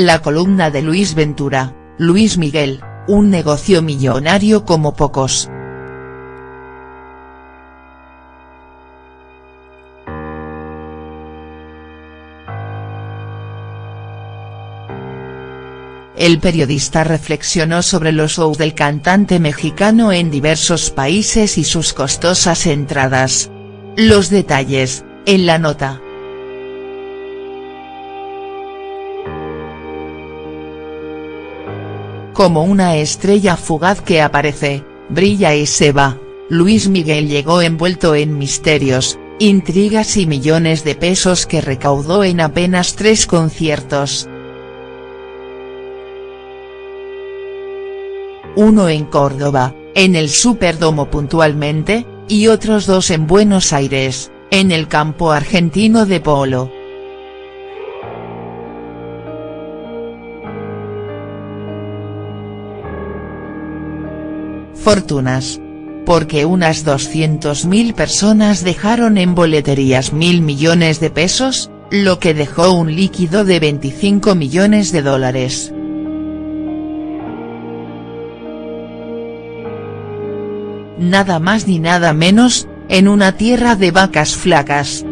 La columna de Luis Ventura, Luis Miguel, un negocio millonario como pocos. El periodista reflexionó sobre los shows del cantante mexicano en diversos países y sus costosas entradas. Los detalles, en la nota. Como una estrella fugaz que aparece, brilla y se va, Luis Miguel llegó envuelto en misterios, intrigas y millones de pesos que recaudó en apenas tres conciertos. Uno en Córdoba, en el Superdomo puntualmente, y otros dos en Buenos Aires, en el campo argentino de polo. Fortunas. Porque unas 200.000 personas dejaron en boleterías mil millones de pesos, lo que dejó un líquido de 25 millones de dólares. Nada más ni nada menos, en una tierra de vacas flacas.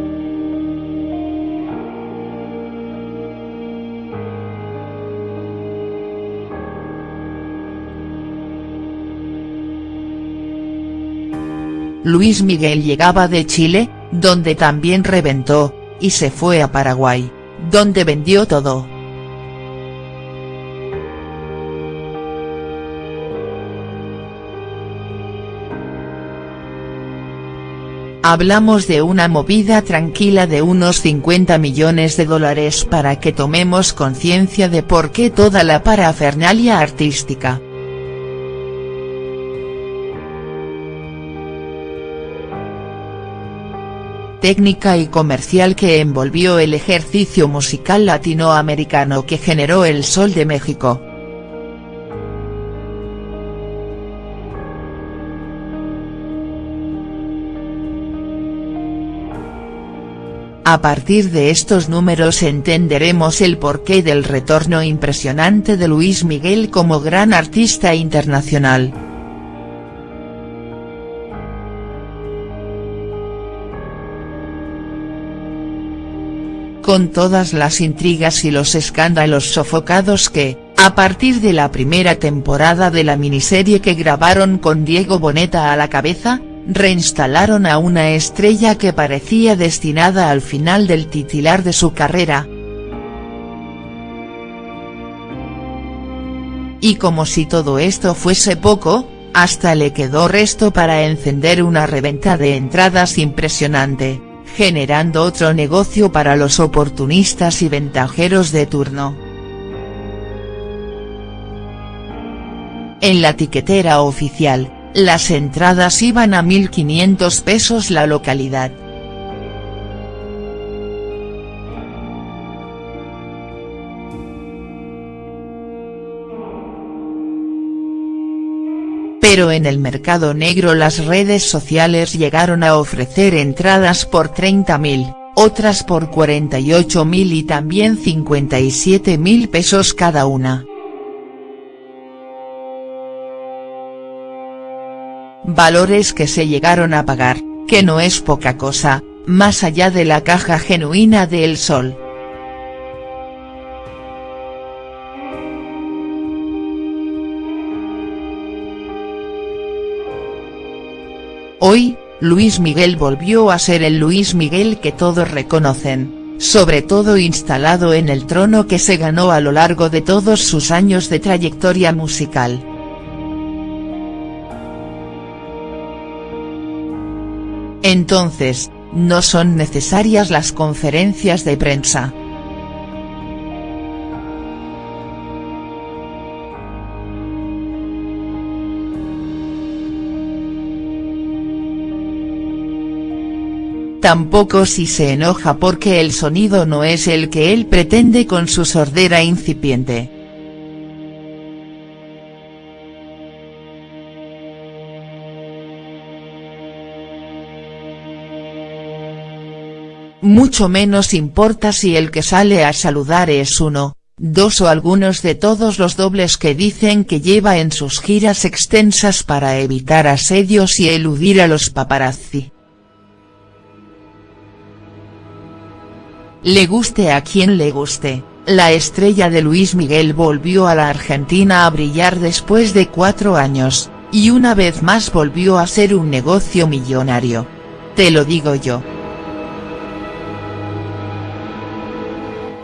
Luis Miguel llegaba de Chile, donde también reventó, y se fue a Paraguay, donde vendió todo. Hablamos de una movida tranquila de unos 50 millones de dólares para que tomemos conciencia de por qué toda la parafernalia artística. Técnica y comercial que envolvió el ejercicio musical latinoamericano que generó el Sol de México. A partir de estos números entenderemos el porqué del retorno impresionante de Luis Miguel como gran artista internacional. Con todas las intrigas y los escándalos sofocados que, a partir de la primera temporada de la miniserie que grabaron con Diego Boneta a la cabeza, reinstalaron a una estrella que parecía destinada al final del titular de su carrera. Y como si todo esto fuese poco, hasta le quedó resto para encender una reventa de entradas impresionante generando otro negocio para los oportunistas y ventajeros de turno. En la tiquetera oficial, las entradas iban a 1.500 pesos la localidad. Pero en el mercado negro las redes sociales llegaron a ofrecer entradas por 30.000, otras por 48.000 y también 57.000 pesos cada una. Valores que se llegaron a pagar, que no es poca cosa, más allá de la caja genuina de El Sol. Hoy, Luis Miguel volvió a ser el Luis Miguel que todos reconocen, sobre todo instalado en el trono que se ganó a lo largo de todos sus años de trayectoria musical. Entonces, no son necesarias las conferencias de prensa. Tampoco si se enoja porque el sonido no es el que él pretende con su sordera incipiente. Mucho menos importa si el que sale a saludar es uno, dos o algunos de todos los dobles que dicen que lleva en sus giras extensas para evitar asedios y eludir a los paparazzi. Le guste a quien le guste, la estrella de Luis Miguel volvió a la Argentina a brillar después de cuatro años, y una vez más volvió a ser un negocio millonario. Te lo digo yo.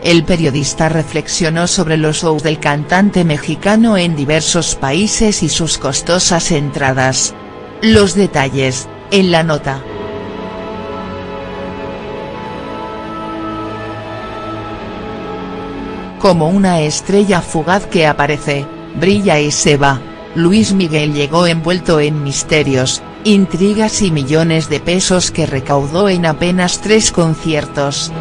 El periodista reflexionó sobre los shows del cantante mexicano en diversos países y sus costosas entradas. Los detalles, en la nota. Como una estrella fugaz que aparece, brilla y se va, Luis Miguel llegó envuelto en misterios, intrigas y millones de pesos que recaudó en apenas tres conciertos.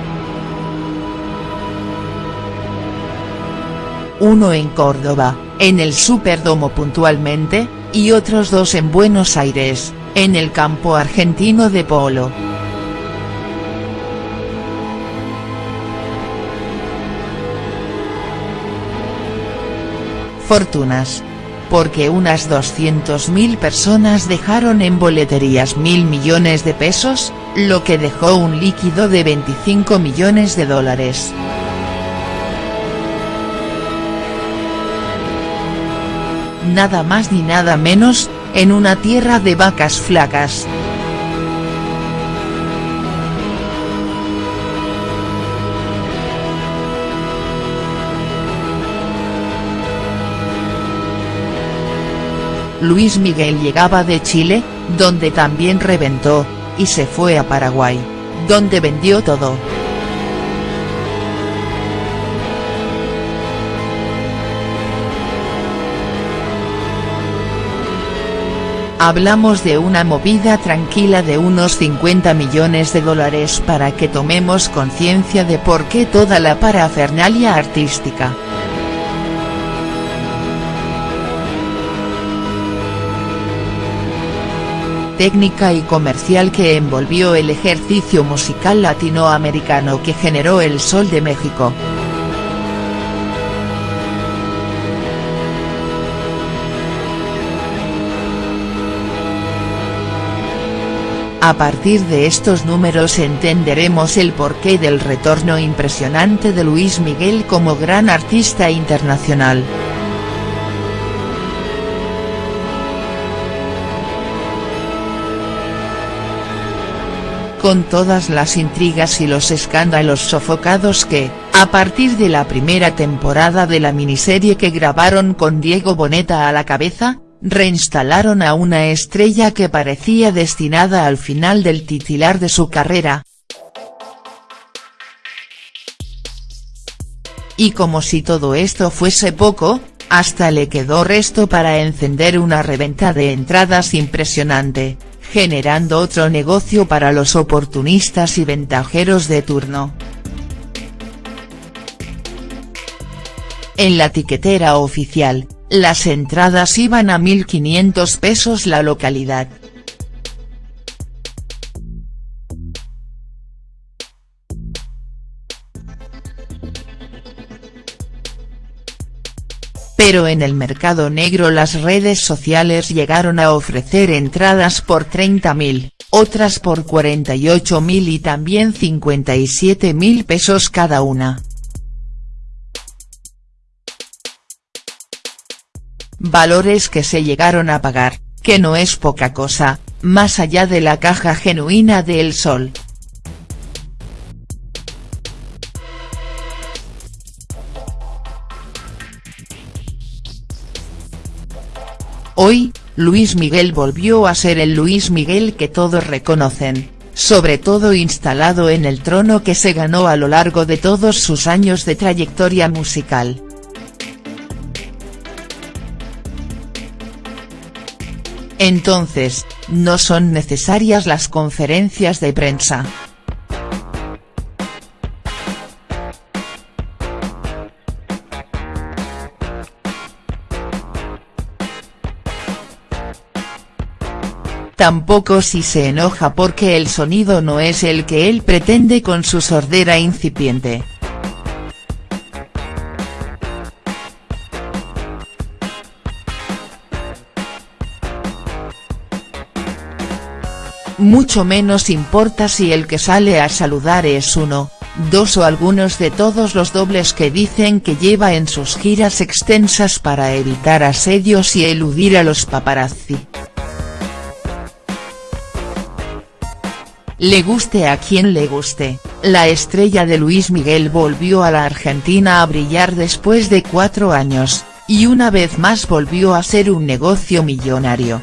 uno en Córdoba, en el Superdomo puntualmente, y otros dos en Buenos Aires, en el campo argentino de polo. Fortunas. Porque unas 200.000 personas dejaron en boleterías mil millones de pesos, lo que dejó un líquido de 25 millones de dólares. nada más ni nada menos, en una tierra de vacas flacas. Luis Miguel llegaba de Chile, donde también reventó, y se fue a Paraguay, donde vendió todo. Hablamos de una movida tranquila de unos 50 millones de dólares para que tomemos conciencia de por qué toda la parafernalia artística. Técnica y comercial que envolvió el ejercicio musical latinoamericano que generó el Sol de México. A partir de estos números entenderemos el porqué del retorno impresionante de Luis Miguel como gran artista internacional. Con todas las intrigas y los escándalos sofocados que, a partir de la primera temporada de la miniserie que grabaron con Diego Boneta a la cabeza, reinstalaron a una estrella que parecía destinada al final del titular de su carrera. Y como si todo esto fuese poco, hasta le quedó resto para encender una reventa de entradas impresionante, generando otro negocio para los oportunistas y ventajeros de turno. En la tiquetera oficial, las entradas iban a 1.500 pesos la localidad. Pero en el mercado negro las redes sociales llegaron a ofrecer entradas por 30.000, otras por 48.000 y también 57.000 pesos cada una. valores que se llegaron a pagar, que no es poca cosa, más allá de la caja genuina de El Sol. Luis Miguel volvió a ser el Luis Miguel que todos reconocen, sobre todo instalado en el trono que se ganó a lo largo de todos sus años de trayectoria musical. Entonces, no son necesarias las conferencias de prensa. tampoco si se enoja porque el sonido no es el que él pretende con su sordera incipiente. Mucho menos importa si el que sale a saludar es uno, dos o algunos de todos los dobles que dicen que lleva en sus giras extensas para evitar asedios y eludir a los paparazzi. Le guste a quien le guste, la estrella de Luis Miguel volvió a la Argentina a brillar después de cuatro años, y una vez más volvió a ser un negocio millonario.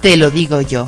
Te lo digo yo.